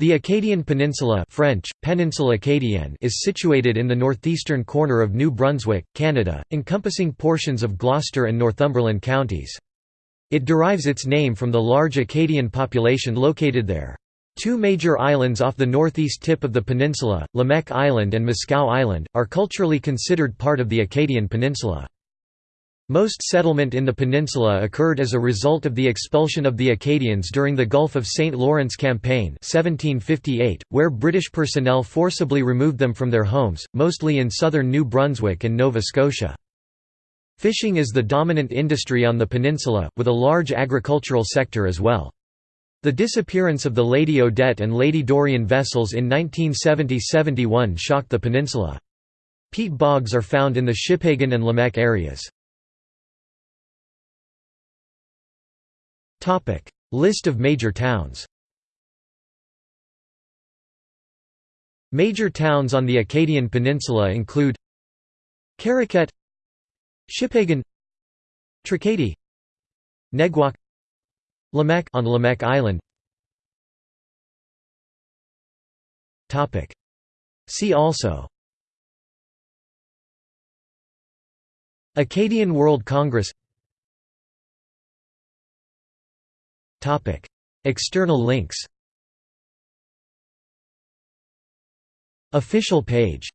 The Acadian Peninsula French, Péninsule Acadienne is situated in the northeastern corner of New Brunswick, Canada, encompassing portions of Gloucester and Northumberland counties. It derives its name from the large Acadian population located there. Two major islands off the northeast tip of the peninsula, Lamèque Island and Miscou Island, are culturally considered part of the Acadian Peninsula. Most settlement in the peninsula occurred as a result of the expulsion of the Acadians during the Gulf of St. Lawrence Campaign 1758, where British personnel forcibly removed them from their homes, mostly in southern New Brunswick and Nova Scotia. Fishing is the dominant industry on the peninsula, with a large agricultural sector as well. The disappearance of the Lady Odette and Lady Dorianne vessels in 1970–71 shocked the peninsula. Peat bogs are found in the Shippagan and Lamèque areas. List of major towns. Major towns on the Acadian Peninsula include Caraquet Shippagan Tracadie Neguac Lamèque on Lamèque Island. Topic. See also. Acadian World Congress External links. Official page